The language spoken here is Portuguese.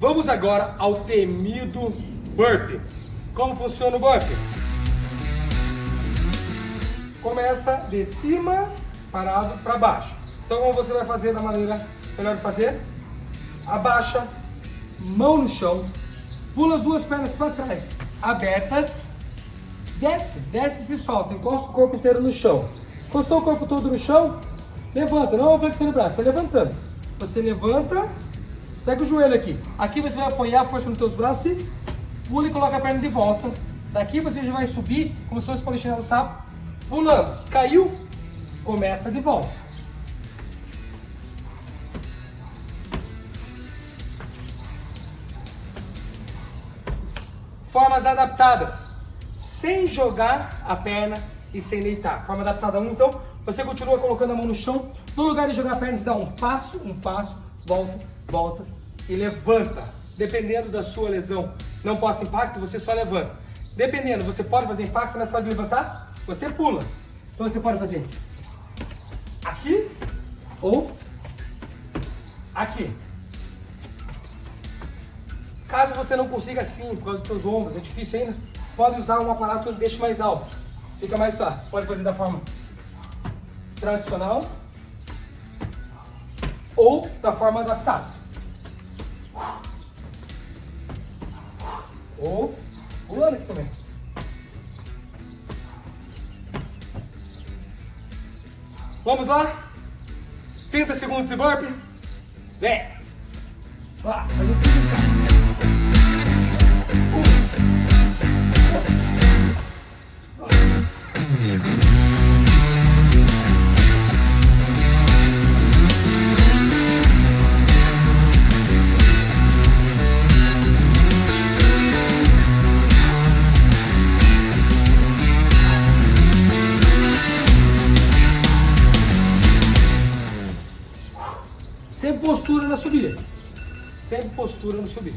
Vamos agora ao temido burpee. Como funciona o burpee? Começa de cima, parado para baixo. Então, como você vai fazer da maneira melhor de fazer? Abaixa, mão no chão, pula as duas pernas para trás, abertas, desce, desce e se solta, encosta o corpo inteiro no chão. Encostou o corpo todo no chão, levanta, não flexão o braço, você levantando. Você levanta, pega o joelho aqui. Aqui você vai apoiar a força nos teus braços e pula e coloca a perna de volta. Daqui você já vai subir, como se fosse polichinelo sapo, pulando. Caiu, começa de volta. Formas adaptadas, sem jogar a perna e sem deitar. Forma adaptada 1, então, você continua colocando a mão no chão, no lugar de jogar a perna, você dá um passo, um passo, volta, volta e levanta. Dependendo da sua lesão, não possa impacto, você só levanta. Dependendo, você pode fazer impacto nessa hora de levantar, você pula. Então você pode fazer aqui ou aqui. Caso você não consiga assim, por causa dos seus ombros, é difícil ainda, pode usar um aparato que deixa mais alto. Fica mais fácil. Pode fazer da forma tradicional ou da forma adaptada. Ou pulando aqui também. Vamos lá? 30 segundos de burpee. Vem! Lá, faz assim, Sempre postura na subida. Sempre postura no subir.